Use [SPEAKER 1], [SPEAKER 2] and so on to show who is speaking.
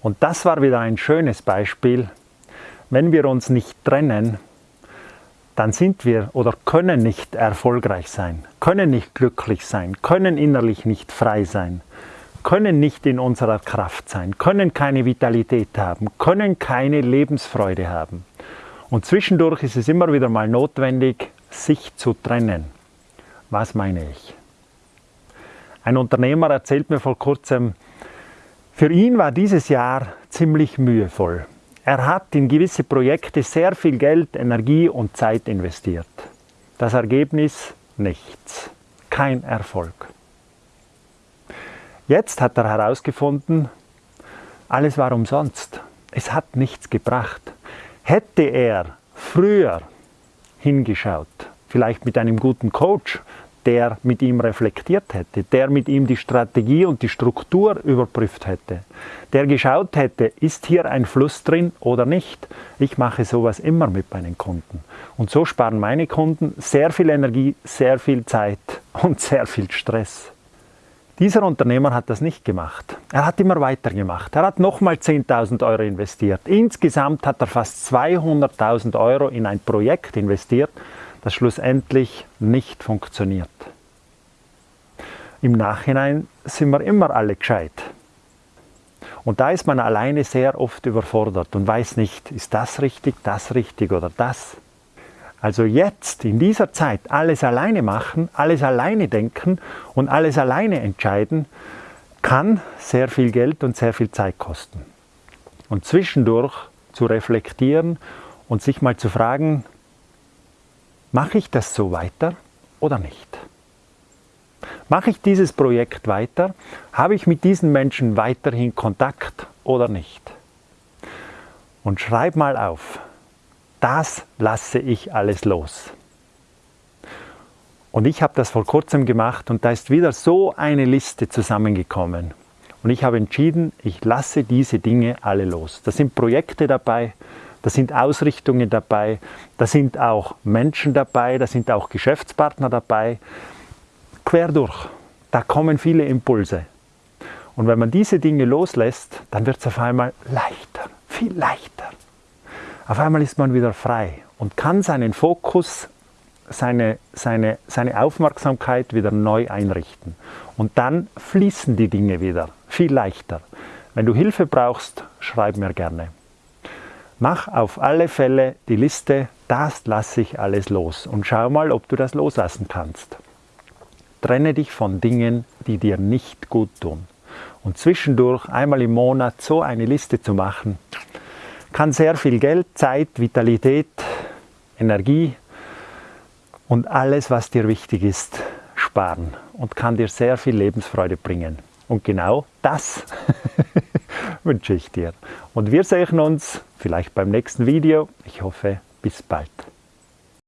[SPEAKER 1] Und das war wieder ein schönes Beispiel. Wenn wir uns nicht trennen, dann sind wir oder können nicht erfolgreich sein, können nicht glücklich sein, können innerlich nicht frei sein, können nicht in unserer Kraft sein, können keine Vitalität haben, können keine Lebensfreude haben. Und zwischendurch ist es immer wieder mal notwendig, sich zu trennen. Was meine ich? Ein Unternehmer erzählt mir vor kurzem, für ihn war dieses Jahr ziemlich mühevoll. Er hat in gewisse Projekte sehr viel Geld, Energie und Zeit investiert. Das Ergebnis? Nichts. Kein Erfolg. Jetzt hat er herausgefunden, alles war umsonst. Es hat nichts gebracht. Hätte er früher hingeschaut, vielleicht mit einem guten Coach, der mit ihm reflektiert hätte, der mit ihm die Strategie und die Struktur überprüft hätte, der geschaut hätte, ist hier ein Fluss drin oder nicht. Ich mache sowas immer mit meinen Kunden. Und so sparen meine Kunden sehr viel Energie, sehr viel Zeit und sehr viel Stress. Dieser Unternehmer hat das nicht gemacht. Er hat immer weitergemacht. Er hat nochmal 10.000 Euro investiert. Insgesamt hat er fast 200.000 Euro in ein Projekt investiert, das schlussendlich nicht funktioniert. Im Nachhinein sind wir immer alle gescheit. Und da ist man alleine sehr oft überfordert und weiß nicht, ist das richtig, das richtig oder das. Also jetzt, in dieser Zeit, alles alleine machen, alles alleine denken und alles alleine entscheiden, kann sehr viel Geld und sehr viel Zeit kosten. Und zwischendurch zu reflektieren und sich mal zu fragen, Mache ich das so weiter oder nicht? Mache ich dieses Projekt weiter? Habe ich mit diesen Menschen weiterhin Kontakt oder nicht? Und schreib mal auf, das lasse ich alles los. Und ich habe das vor kurzem gemacht und da ist wieder so eine Liste zusammengekommen. Und ich habe entschieden, ich lasse diese Dinge alle los. Da sind Projekte dabei, da sind Ausrichtungen dabei, da sind auch Menschen dabei, da sind auch Geschäftspartner dabei. Quer durch, da kommen viele Impulse. Und wenn man diese Dinge loslässt, dann wird es auf einmal leichter, viel leichter. Auf einmal ist man wieder frei und kann seinen Fokus, seine, seine, seine Aufmerksamkeit wieder neu einrichten. Und dann fließen die Dinge wieder, viel leichter. Wenn du Hilfe brauchst, schreib mir gerne. Mach auf alle Fälle die Liste, das lasse ich alles los und schau mal, ob du das loslassen kannst. Trenne dich von Dingen, die dir nicht gut tun. Und zwischendurch einmal im Monat so eine Liste zu machen, kann sehr viel Geld, Zeit, Vitalität, Energie und alles, was dir wichtig ist, sparen und kann dir sehr viel Lebensfreude bringen. Und genau das wünsche ich dir. Und wir sehen uns vielleicht beim nächsten Video. Ich hoffe, bis bald.